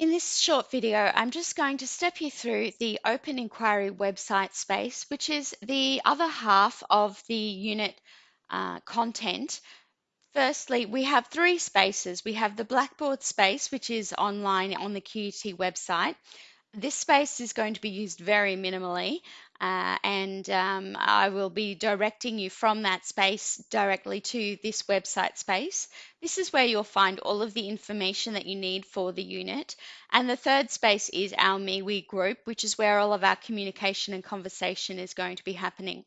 In this short video, I'm just going to step you through the Open Inquiry website space, which is the other half of the unit uh, content. Firstly, we have three spaces. We have the Blackboard space, which is online on the QUT website. This space is going to be used very minimally, uh, and um, I will be directing you from that space directly to this website space. This is where you'll find all of the information that you need for the unit. And the third space is our MeWe group, which is where all of our communication and conversation is going to be happening.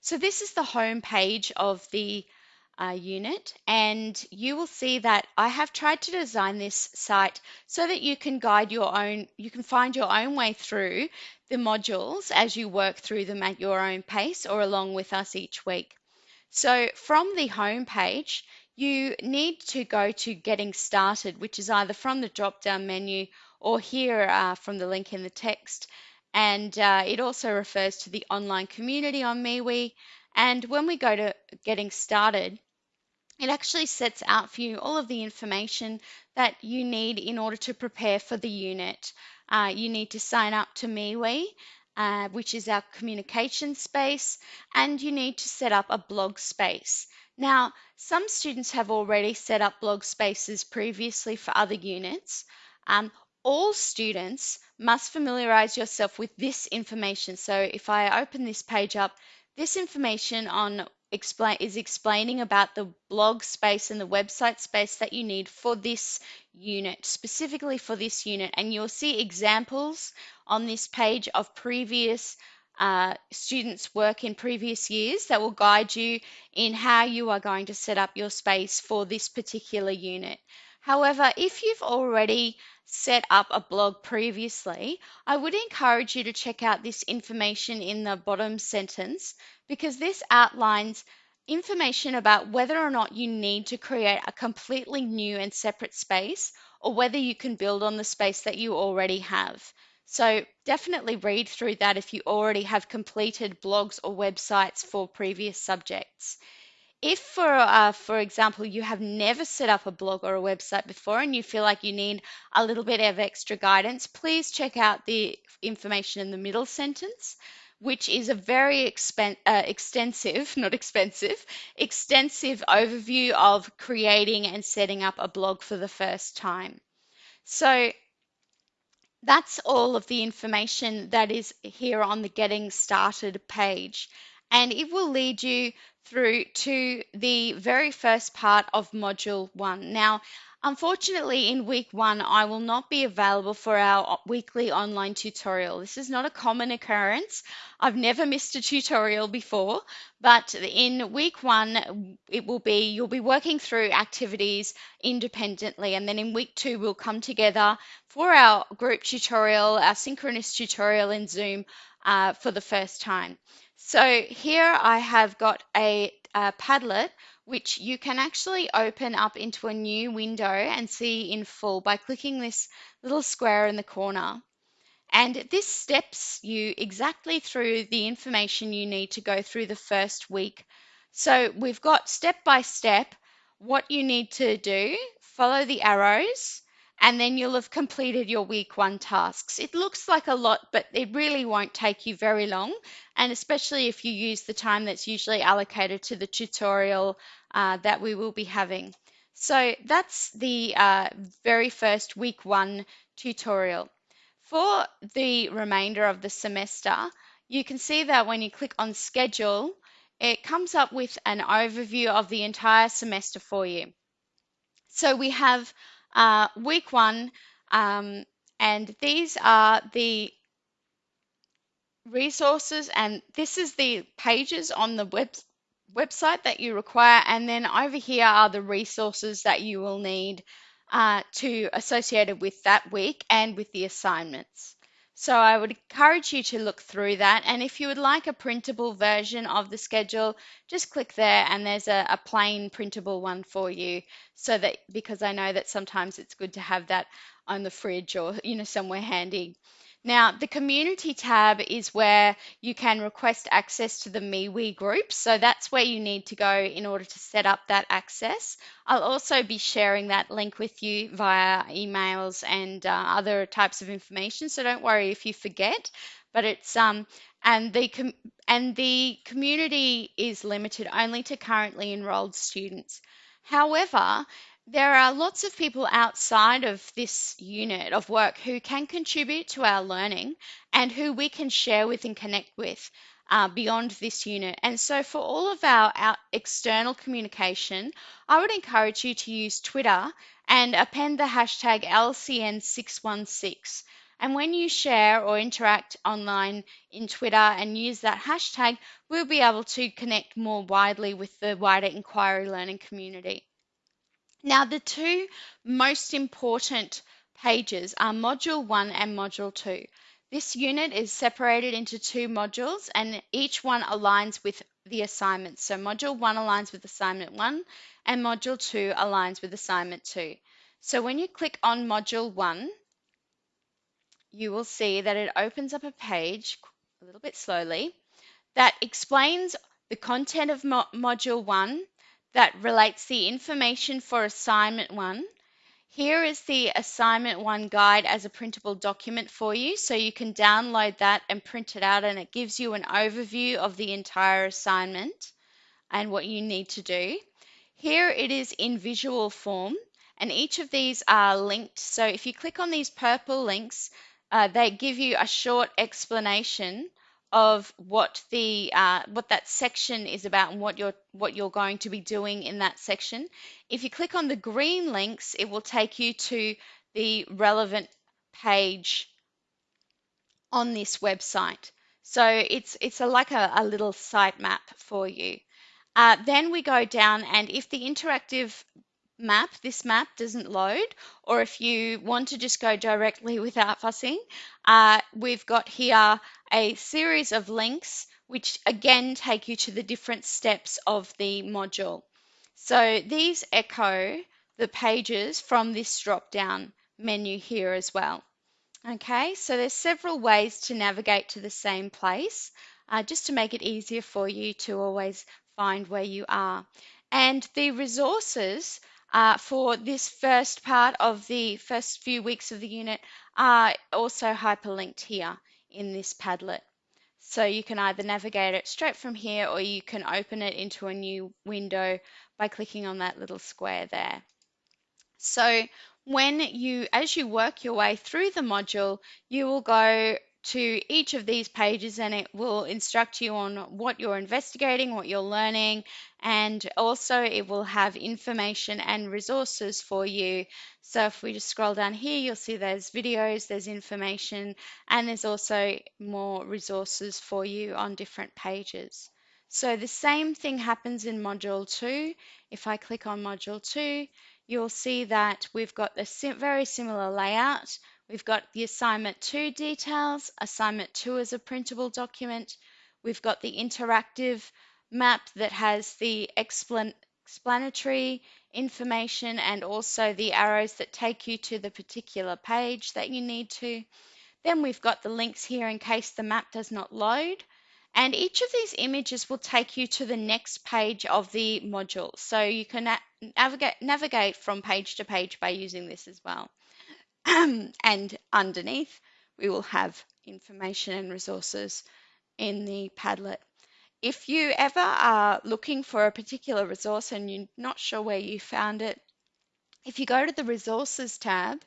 So this is the home page of the uh, unit and you will see that I have tried to design this site so that you can guide your own, you can find your own way through the modules as you work through them at your own pace or along with us each week. So from the home page, you need to go to getting started, which is either from the drop down menu or here uh, from the link in the text. And uh, it also refers to the online community on MeWe. And when we go to getting started, it actually sets out for you all of the information that you need in order to prepare for the unit. Uh, you need to sign up to MeWe, uh, which is our communication space, and you need to set up a blog space. Now, some students have already set up blog spaces previously for other units. Um, all students must familiarize yourself with this information. So if I open this page up, this information on explain is explaining about the blog space and the website space that you need for this unit, specifically for this unit. And you'll see examples on this page of previous uh, students' work in previous years that will guide you in how you are going to set up your space for this particular unit. However, if you've already set up a blog previously, I would encourage you to check out this information in the bottom sentence because this outlines information about whether or not you need to create a completely new and separate space or whether you can build on the space that you already have. So definitely read through that if you already have completed blogs or websites for previous subjects. If, for uh, for example, you have never set up a blog or a website before and you feel like you need a little bit of extra guidance, please check out the information in the middle sentence, which is a very expen- uh, extensive, not expensive, extensive overview of creating and setting up a blog for the first time. So that's all of the information that is here on the Getting Started page and it will lead you through to the very first part of module one. Now, unfortunately, in week one, I will not be available for our weekly online tutorial. This is not a common occurrence. I've never missed a tutorial before, but in week one, it will be, you'll be working through activities independently. And then in week two, we'll come together for our group tutorial, our synchronous tutorial in Zoom uh, for the first time. So here I have got a, a Padlet which you can actually open up into a new window and see in full by clicking this little square in the corner. And this steps you exactly through the information you need to go through the first week. So we've got step by step what you need to do, follow the arrows, and then you'll have completed your week one tasks. It looks like a lot, but it really won't take you very long, and especially if you use the time that's usually allocated to the tutorial uh, that we will be having. So that's the uh, very first week one tutorial. For the remainder of the semester, you can see that when you click on schedule, it comes up with an overview of the entire semester for you. So we have uh, week one, um, and these are the resources, and this is the pages on the web website that you require, and then over here are the resources that you will need uh, to associated with that week and with the assignments. So I would encourage you to look through that. And if you would like a printable version of the schedule, just click there and there's a, a, plain printable one for you. So that, because I know that sometimes it's good to have that on the fridge or, you know, somewhere handy. Now, the community tab is where you can request access to the MeWe group. So that's where you need to go in order to set up that access. I'll also be sharing that link with you via emails and uh, other types of information. So don't worry if you forget. But it's um and the and the community is limited only to currently enrolled students. However, there are lots of people outside of this unit of work who can contribute to our learning and who we can share with and connect with uh, beyond this unit. And so, for all of our, our external communication, I would encourage you to use Twitter and append the hashtag LCN616. And when you share or interact online in Twitter and use that hashtag, we'll be able to connect more widely with the wider inquiry learning community. Now, the two most important pages are Module 1 and Module 2. This unit is separated into two modules and each one aligns with the assignment. So Module 1 aligns with Assignment 1 and Module 2 aligns with Assignment 2. So when you click on Module 1, you will see that it opens up a page a little bit slowly that explains the content of mo Module 1 that relates the information for assignment one. Here is the assignment one guide as a printable document for you. So you can download that and print it out and it gives you an overview of the entire assignment and what you need to do. Here it is in visual form and each of these are linked. So if you click on these purple links, uh, they give you a short explanation of what the uh, what that section is about and what you're what you're going to be doing in that section. If you click on the green links, it will take you to the relevant page on this website. So it's it's a, like a, a little sitemap for you. Uh, then we go down, and if the interactive map, this map doesn't load, or if you want to just go directly without fussing, uh, we've got here a series of links which again take you to the different steps of the module. So these echo the pages from this drop down menu here as well. Okay, so there's several ways to navigate to the same place uh, just to make it easier for you to always find where you are. And the resources uh, for this first part of the first few weeks of the unit are also hyperlinked here in this Padlet. So you can either navigate it straight from here or you can open it into a new window by clicking on that little square there. So when you, as you work your way through the module, you will go to each of these pages and it will instruct you on what you're investigating, what you're learning, and also it will have information and resources for you. So if we just scroll down here, you'll see there's videos, there's information, and there's also more resources for you on different pages. So the same thing happens in Module 2. If I click on Module 2, you'll see that we've got a very similar layout. We've got the assignment two details, assignment two is a printable document. We've got the interactive map that has the explan explanatory information and also the arrows that take you to the particular page that you need to. Then we've got the links here in case the map does not load. And each of these images will take you to the next page of the module. So you can navigate, navigate from page to page by using this as well. and underneath, we will have information and resources in the Padlet. If you ever are looking for a particular resource and you're not sure where you found it, if you go to the Resources tab,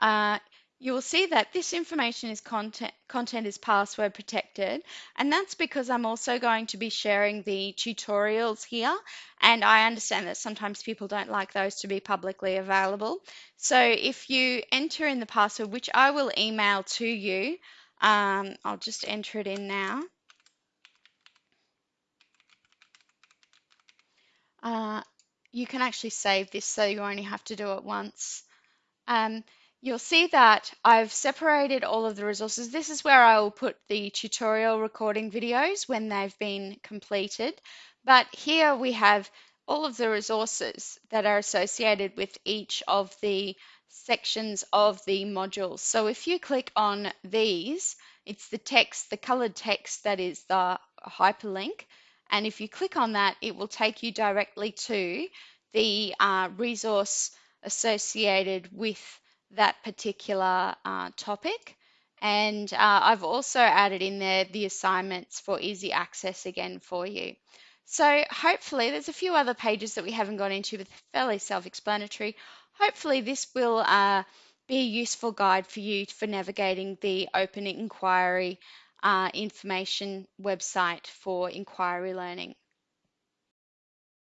uh, you will see that this information is content, content is password protected and that's because I'm also going to be sharing the tutorials here and I understand that sometimes people don't like those to be publicly available. So if you enter in the password, which I will email to you, um, I'll just enter it in now. Uh, you can actually save this so you only have to do it once. Um, You'll see that I've separated all of the resources. This is where I will put the tutorial recording videos when they've been completed. But here we have all of the resources that are associated with each of the sections of the modules. So if you click on these, it's the text, the colored text that is the hyperlink. And if you click on that, it will take you directly to the uh, resource associated with that particular uh, topic. And uh, I've also added in there the assignments for easy access again for you. So hopefully there's a few other pages that we haven't gone into, but fairly self-explanatory. Hopefully this will uh, be a useful guide for you for navigating the Open Inquiry uh, information website for inquiry learning.